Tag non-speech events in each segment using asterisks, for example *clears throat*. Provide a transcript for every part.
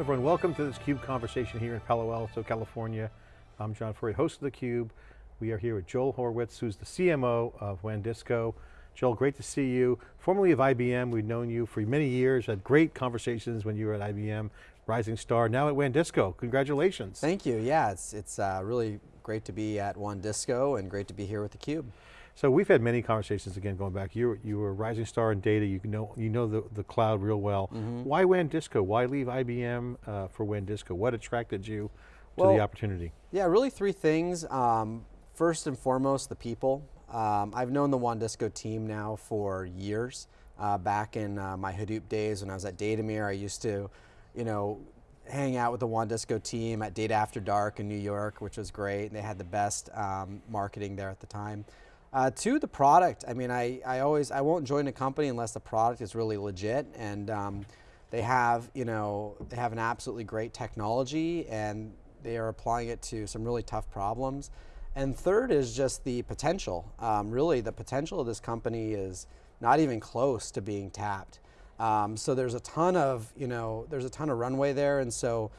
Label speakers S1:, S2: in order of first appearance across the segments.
S1: Everyone, welcome to this CUBE conversation here in Palo Alto, California. I'm John Furrier, host of theCUBE. We are here with Joel Horwitz, who's the CMO of WANdisco. Joel, great to see you. Formerly of IBM, we've known you for many years, had great conversations when you were at IBM, rising star, now at WANdisco, congratulations.
S2: Thank you, yeah, it's, it's uh, really great to be at WANdisco and great to be here with theCUBE.
S1: So we've had many conversations again going back. You were, you were a rising star in data, you know, you know the, the cloud real well. Mm -hmm. Why WANdisco? Why leave IBM uh, for WANdisco? What attracted you to well, the opportunity?
S2: Yeah, really three things. Um, first and foremost, the people. Um, I've known the WANdisco team now for years. Uh, back in uh, my Hadoop days when I was at Datameer, I used to, you know, hang out with the WANdisco team at Data After Dark in New York, which was great. They had the best um, marketing there at the time. Uh, two, the product. I mean, I, I always, I won't join a company unless the product is really legit and um, they have, you know, they have an absolutely great technology and they are applying it to some really tough problems. And third is just the potential. Um, really, the potential of this company is not even close to being tapped. Um, so there's a ton of, you know, there's a ton of runway there. And so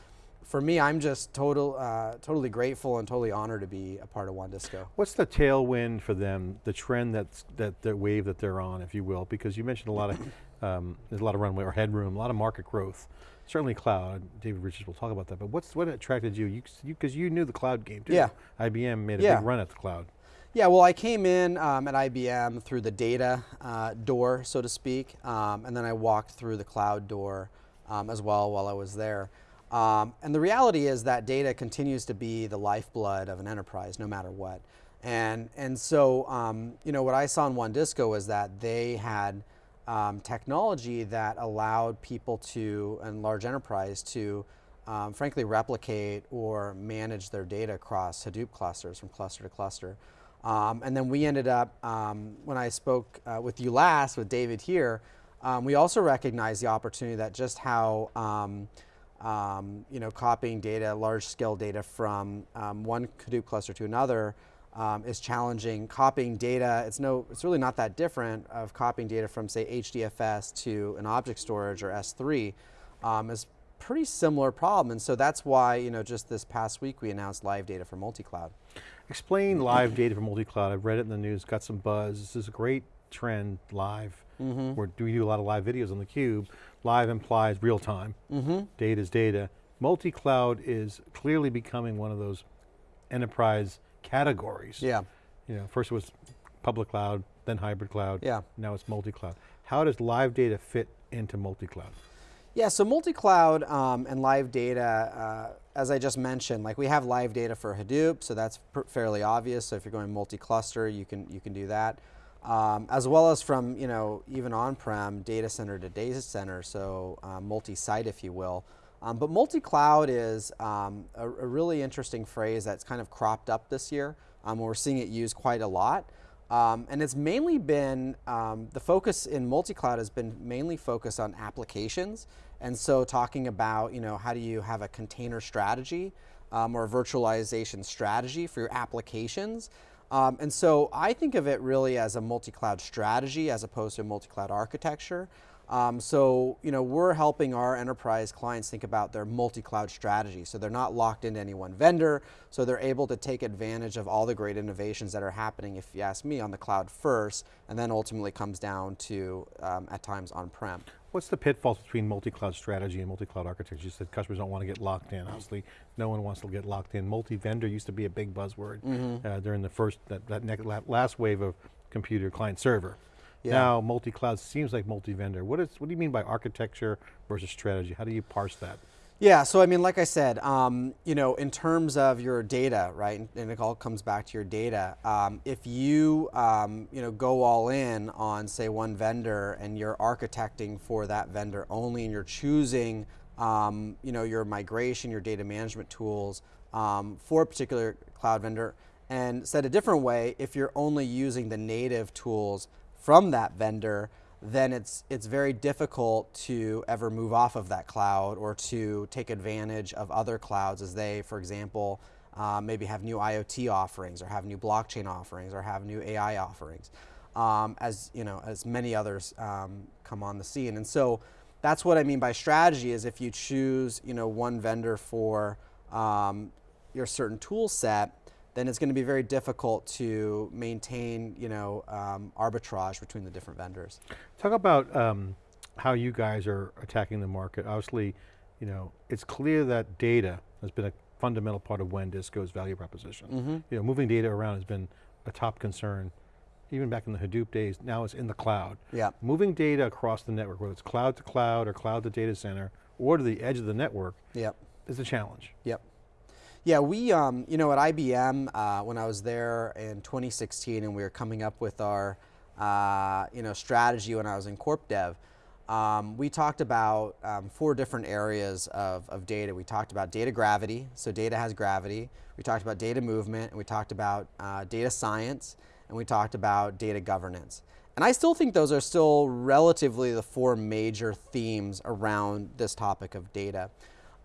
S2: for me, I'm just total, uh, totally grateful and totally honored to be a part of WANdisco.
S1: What's the tailwind for them, the trend that's, that the wave that they're on, if you will? Because you mentioned a lot of, *laughs* um, there's a lot of runway or headroom, a lot of market growth. Certainly cloud, David Richards will talk about that, but what's what attracted you? Because you, you, knew the cloud game too.
S2: Yeah.
S1: IBM made a yeah. big run at the cloud.
S2: Yeah, well I came in um, at IBM through the data uh, door, so to speak, um, and then I walked through the cloud door um, as well while I was there. Um, and the reality is that data continues to be the lifeblood of an enterprise, no matter what. And, and so, um, you know, what I saw in WANdisco was that they had um, technology that allowed people to, and large enterprise to, um, frankly, replicate or manage their data across Hadoop clusters from cluster to cluster. Um, and then we ended up, um, when I spoke uh, with you last, with David here, we also recognized the opportunity that just how um, you know, copying data, large scale data from um, one Hadoop cluster to another um, is challenging. Copying data, it's no, it's really not that different of copying data from say HDFS to an object storage or S3 um, is pretty similar problem. And so that's why, you know, just this past week we announced live data for multi-cloud.
S1: Explain live data for multi-cloud. I've read it in the news, got some buzz. This is a great trend live. Mm -hmm. we do a lot of live videos on the cube. Live implies real time. Mm -hmm. Data is data. Multi-cloud is clearly becoming one of those enterprise categories.
S2: Yeah.
S1: You know, first it was public cloud, then hybrid cloud.
S2: Yeah.
S1: Now it's multi-cloud. How does live data fit into multi-cloud?
S2: Yeah, so multi-cloud um, and live data, uh, as I just mentioned, like we have live data for Hadoop, so that's fairly obvious. So if you're going multi-cluster, you can you can do that um, as well as from you know even on-prem data center to data center, so um, multi-site if you will. Um, but multi-cloud is um, a, a, really interesting phrase that's kind of cropped up this year. Um, we're seeing it used quite a lot. Um, and it's mainly been, the focus in multi-cloud has been mainly focused on applications. And so talking about, you know, how do you have a container strategy or a virtualization strategy for your applications um, and so I think of it really as a multi-cloud strategy as opposed to a multi-cloud architecture. Um, so, you know, we're helping our enterprise clients think about their multi-cloud strategy. So they're not locked into any one vendor, so they're able to take advantage of all the great innovations that are happening, if you ask me, on the cloud first, and then ultimately comes down to, um, at times, on-prem.
S1: What's the pitfalls between multi-cloud strategy and multi-cloud architecture? You said customers don't want to get locked in. Obviously, no one wants to get locked in. Multi-vendor used to be a big buzzword mm -hmm. uh, during the first, that, that last wave of computer client server. Yeah. Now, multi-cloud seems like multi-vendor. What, is, what do you mean by architecture versus strategy? How do you parse that?
S2: Yeah, so I mean, like I said, um, you know, in terms of your data, right, and it all comes back to your data. Um, if you, um, you know, go all in on, say, one vendor and you're architecting for that vendor only and you're choosing, um, you know, your migration, your data management tools um, for a particular cloud vendor, and said a different way, if you're only using the native tools from that vendor, then it's, it's very difficult to ever move off of that cloud or to take advantage of other clouds as they, for example, uh, maybe have new IoT offerings or have new blockchain offerings or have new AI offerings, um, as, you know, as many others um, come on the scene. And so that's what I mean by strategy is if you choose, you know, one vendor for um, your certain tool set, then it's going to be very difficult to maintain, you know, um, arbitrage between the different vendors.
S1: Talk about um, how you guys are attacking the market. Obviously, you know, it's clear that data has been a fundamental part of WANdisco's value proposition.
S2: Mm -hmm.
S1: You know, moving data around has been a top concern, even back in the Hadoop days, now it's in the cloud.
S2: Yeah.
S1: Moving data across the network, whether it's cloud to cloud or cloud to data center, or to the edge of the network,
S2: yep.
S1: is a challenge.
S2: Yep. Yeah, we, um, you know, at IBM, uh, when I was there in 2016 and we were coming up with our, uh, you know, strategy when I was in Corp Dev, um, we talked about um, four different areas of, of data. We talked about data gravity, so data has gravity. We talked about data movement, and we talked about uh, data science, and we talked about data governance. And I still think those are still relatively the four major themes around this topic of data.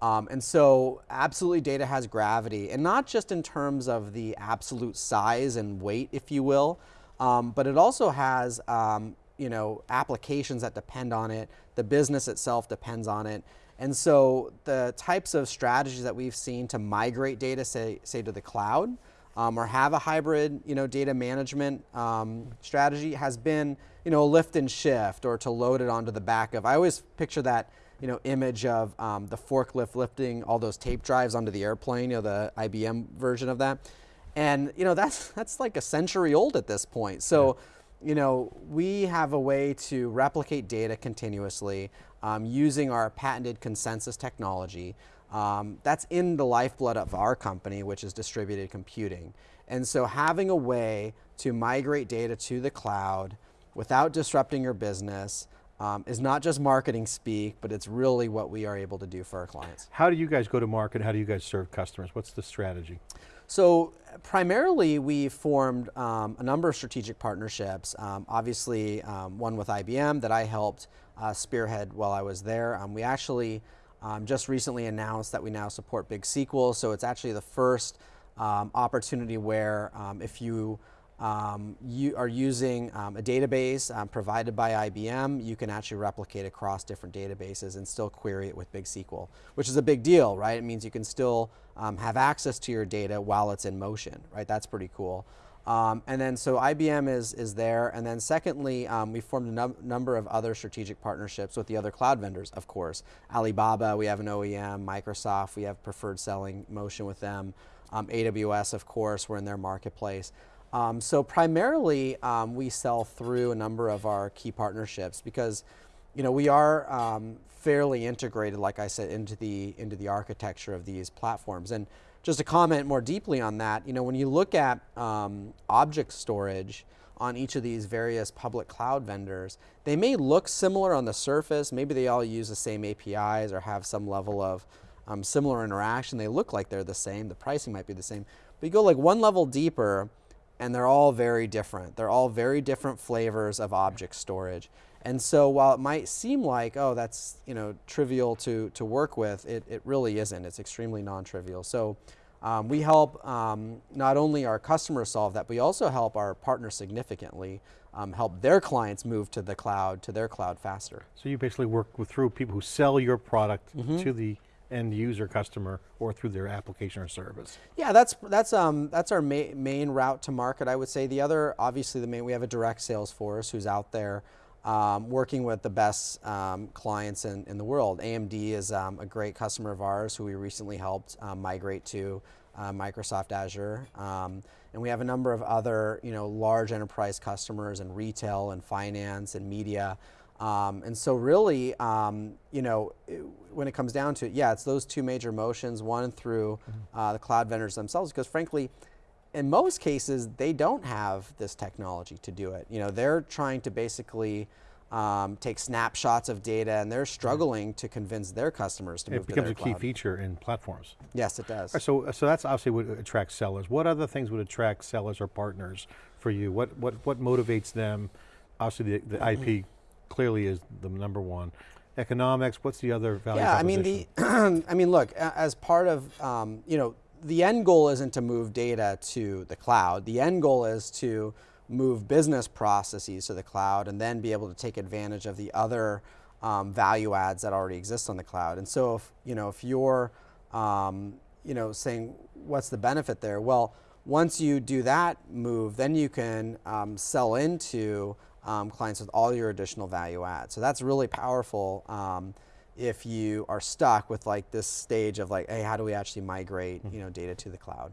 S2: Um, and so absolutely data has gravity and not just in terms of the absolute size and weight, if you will, um, but it also has um, you know, applications that depend on it. The business itself depends on it. And so the types of strategies that we've seen to migrate data, say, say to the cloud, um, or have a hybrid, you know, data management um, strategy has been, you know, a lift and shift or to load it onto the back of. I always picture that you know, image of um, the forklift lifting all those tape drives onto the airplane, you know, the IBM version of that. And, you know, that's, *laughs* that's like a century old at this point. So, yeah. you know, we have a way to replicate data continuously um, using our patented consensus technology. Um, that's in the lifeblood of our company, which is distributed computing. And so having a way to migrate data to the cloud without disrupting your business, um, is not just marketing speak, but it's really what we are able to do for our clients.
S1: How do you guys go to market? How do you guys serve customers? What's the strategy?
S2: So primarily we formed um, a number of strategic partnerships. Um, obviously um, one with IBM that I helped uh, spearhead while I was there. Um, we actually um, just recently announced that we now support Big SQL. So it's actually the first opportunity where if you um, you are using um, a database um, provided by IBM, you can actually replicate across different databases and still query it with Big SQL, which is a big deal, right? It means you can still um, have access to your data while it's in motion, right? That's pretty cool. Um, and then so IBM is, is there. And then secondly, um, we formed a num number of other strategic partnerships with the other cloud vendors, of course. Alibaba, we have an OEM, Microsoft, we have preferred selling motion with them. AWS, of course, we're in their marketplace. Um, so primarily, um, we sell through a number of our key partnerships because, you know, we are um, fairly integrated, like I said, into the into the architecture of these platforms. And just to comment more deeply on that, you know, when you look at um, object storage on each of these various public cloud vendors, they may look similar on the surface. Maybe they all use the same APIs or have some level of um, similar interaction. They look like they're the same. The pricing might be the same. But you go like one level deeper, and they're all very different. They're all very different flavors of object storage. And so while it might seem like, oh, that's you know trivial to, to work with, it, it really isn't. It's extremely non-trivial. So um, we help um, not only our customers solve that, but we also help our partners significantly um, help their clients move to the cloud, to their cloud faster.
S1: So you basically work with, through people who sell your product mm -hmm. to the end user customer or through their application or service.
S2: Yeah, that's that's um that's our ma main route to market. I would say the other, obviously, the main we have a direct sales force who's out there. Um, working with the best um, clients in, in the world. AMD is um, a great customer of ours who we recently helped um, migrate to uh, Microsoft Azure. Um, and we have a number of other you know, large enterprise customers in retail and finance and media um, and so really, um, you know, it, when it comes down to it, yeah, it's those two major motions, one through mm -hmm. uh, the cloud vendors themselves, because frankly, in most cases, they don't have this technology to do it. You know, they're trying to basically um, take snapshots of data and they're struggling to convince their customers to
S1: it
S2: move
S1: to cloud.
S2: It
S1: becomes a key feature in platforms.
S2: Yes, it does.
S1: Right, so, so that's obviously what attracts sellers. What other things would attract sellers or partners for you? What, what, what motivates them? Obviously the, the IP mm-hmm clearly is the number one. Economics, what's the other value
S2: Yeah, I mean, the, *clears throat* I mean, look, as part of, um, you know, the end goal isn't to move data to the cloud. The end goal is to move business processes to the cloud and then be able to take advantage of the other um, value adds that already exist on the cloud. And so if you know if you're um, you know saying what's the benefit there? Well, once you do that move, then you can um, sell into um, clients with all your additional value add. So that's really powerful um, if you are stuck with like this stage of like, hey, how do we actually migrate you know data to the cloud?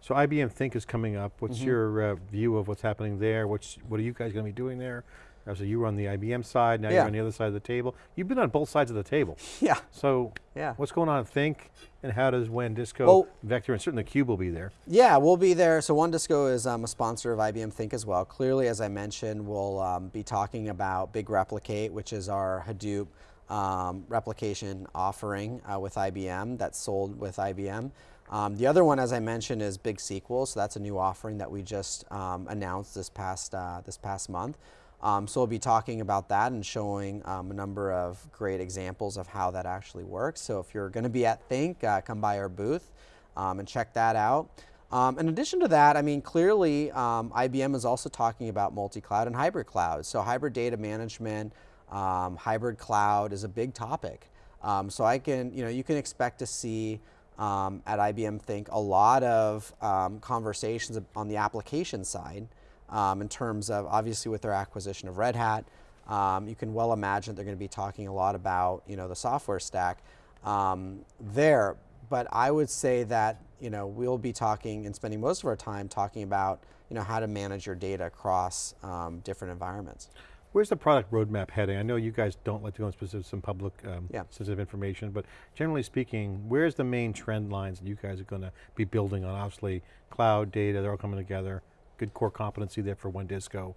S1: So IBM Think is coming up. What's
S2: Mm-hmm.
S1: your uh, view of what's happening there? What's, what are you guys going to be doing there? Uh, So you were on the IBM side, now
S2: Yeah.
S1: you're on the other side of the table. You've been on both sides of the table.
S2: Yeah,
S1: So
S2: yeah.
S1: what's going on at Think and how does WANDisco,
S2: Well-
S1: Vector, and certainly the Cube will be there.
S2: Yeah, we'll be there. So WANdisco is um, a sponsor of IBM Think as well. Clearly, as I mentioned, we'll um, be talking about Big Replicate, which is our Hadoop um, replication offering uh, with IBM that's sold with IBM. Um, the other one, as I mentioned, is Big SQL. So that's a new offering that we just um, announced this past uh, this past month. Um, so we'll be talking about that and showing um, a number of great examples of how that actually works. So if you're going to be at Think, uh, come by our booth um, and check that out. Um, in addition to that, I mean, clearly um, IBM is also talking about multi-cloud and hybrid cloud. So hybrid data management, um, hybrid cloud is a big topic. Um, so I can, you know, you can expect to see um, at IBM Think a lot of um, conversations on the application side um, in terms of obviously with their acquisition of Red Hat. Um, you can well imagine they're going to be talking a lot about you know the software stack um, there. But I would say that you know we'll be talking and spending most of our time talking about you know how to manage your data across um, different environments.
S1: Where's the product roadmap heading? I know you guys don't like to go into specific, some public um,
S2: Yeah.
S1: sensitive information, but generally speaking, where's the main trend lines that you guys are going to be building on? Obviously, cloud, data, they're all coming together. Good core competency there for WANDisco.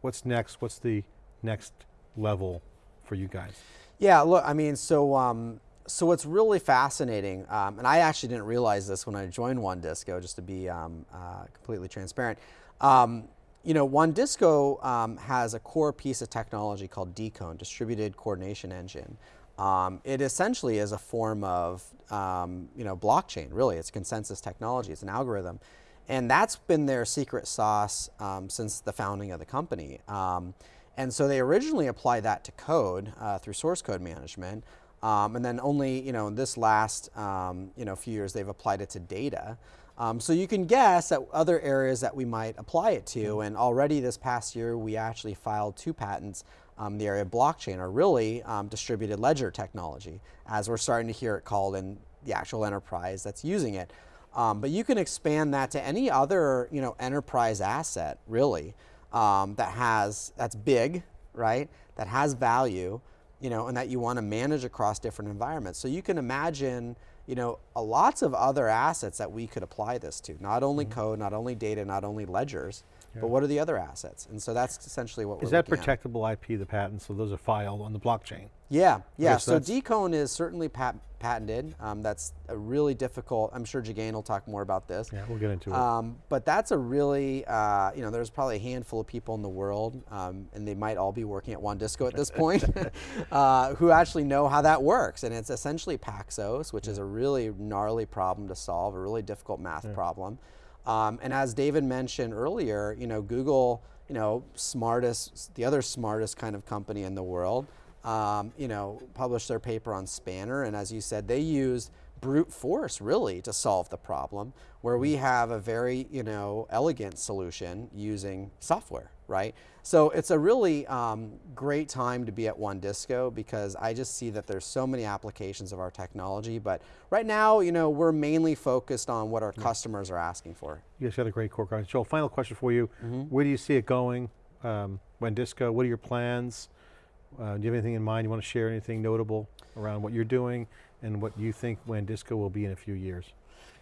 S1: What's next? What's the next level for you guys?
S2: Yeah, look, I mean, so um, so what's really fascinating, um, and I actually didn't realize this when I joined WANdisco, just to be um, uh, completely transparent. Um, you know, WANdisco um, has a core piece of technology called DConE, Distributed Coordination Engine. Um, it essentially is a form of, you know, blockchain. Really, it's consensus technology. It's an algorithm, and that's been their secret sauce um, since the founding of the company. Um, and so they originally applied that to code uh, through source code management, um, and then only, you know, this last, um, you know, few years they've applied it to data. Um, so you can guess at other areas that we might apply it to, and already this past year we actually filed two patents um, the area of blockchain, or really um, distributed ledger technology, as we're starting to hear it called in the actual enterprise that's using it. Um, but you can expand that to any other, you know, enterprise asset, really, um, that has that's big, right? That has value, you know, and that you want to manage across different environments. So you can imagine, you know, a lots of other assets that we could apply this to. Not only code, not only data, not only ledgers, but what are the other assets? And so that's essentially what
S1: Is
S2: we're
S1: that
S2: looking at.
S1: protectable IP, the patents, so those are filed on the blockchain?
S2: Yeah, yeah. So DConE is certainly pat- patented. Um, that's a really difficult. I'm sure Jagane will talk more about this.
S1: Yeah, we'll get into it.
S2: Um, but that's a really, uh, you know, there's probably a handful of people in the world, um, and they might all be working at WANdisco at this *laughs* point, *laughs* uh, who actually know how that works. And it's essentially Paxos, which is a really gnarly problem to solve, a really difficult math problem. Um, and as David mentioned earlier, you know, Google, you know, smartest, the other smartest kind of company in the world, um, you know, published their paper on Spanner, and as you said, they used brute force really to solve the problem, where we have a very, you know, elegant solution using software, right? So it's a really um, great time to be at WANdisco because I just see that there's so many applications of our technology, but right now, you know, we're mainly focused on what our customers are asking for.
S1: You guys got a great core content. Joel, final question for you.
S2: Mm-hmm.
S1: Where do you see it going? Um, WANDisco, what are your plans? Uh, do you have anything in mind? You want to share anything notable around what you're doing and what you think WANDisco will be in a few years?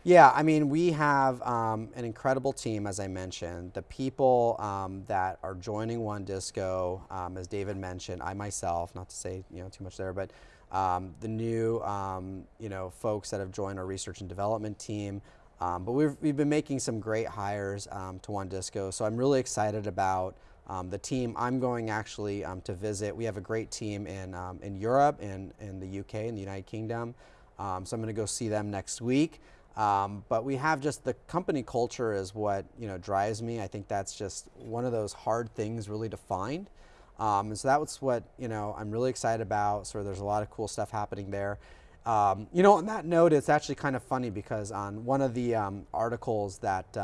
S2: Yeah, I mean, we have um, an incredible team, as I mentioned. The people um, that are joining WANdisco, um, as David mentioned, I myself, not to say you know too much there, but um, the new um, you know folks that have joined our research and development team. Um, but we've, we've been making some great hires to WANdisco, so I'm really excited about um, the team. I'm going actually um, to visit. We have a great team in um, in Europe and in the UK and the United Kingdom. Um, so I'm going to go see them next week. Um, but we have just the company culture is what you know drives me. I think that's just one of those hard things really to find. Um, and so that was what you know I'm really excited about. So there's a lot of cool stuff happening there. You know, on that note, it's actually kind of funny because on one of the articles that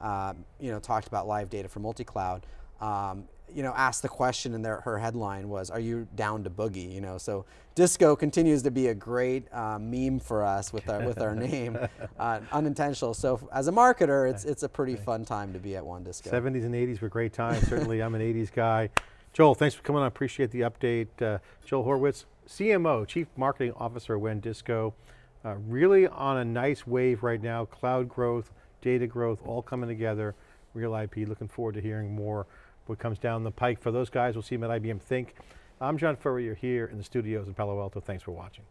S2: uh, you know talked about live data for multi-cloud, um, you know, asked the question, and their, her headline was, "Are you down to boogie?" You know, so disco continues to be a great uh, meme for us with our with our *laughs* name, uh, unintentional. So as a marketer, it's it's a pretty fun time to be at WANdisco.
S1: 70s and 80s were great times. Certainly, I'm an 80s guy. Joel, thanks for coming on. I appreciate the update. Uh, Joel Horwitz, CMO, Chief Marketing Officer at WANdisco. Uh, really on a nice wave right now. Cloud growth, data growth, all coming together. Real IP. Looking forward to hearing more what comes down the pike. For those guys, we'll see them at IBM Think. I'm John Furrier here in the studios in Palo Alto. Thanks for watching.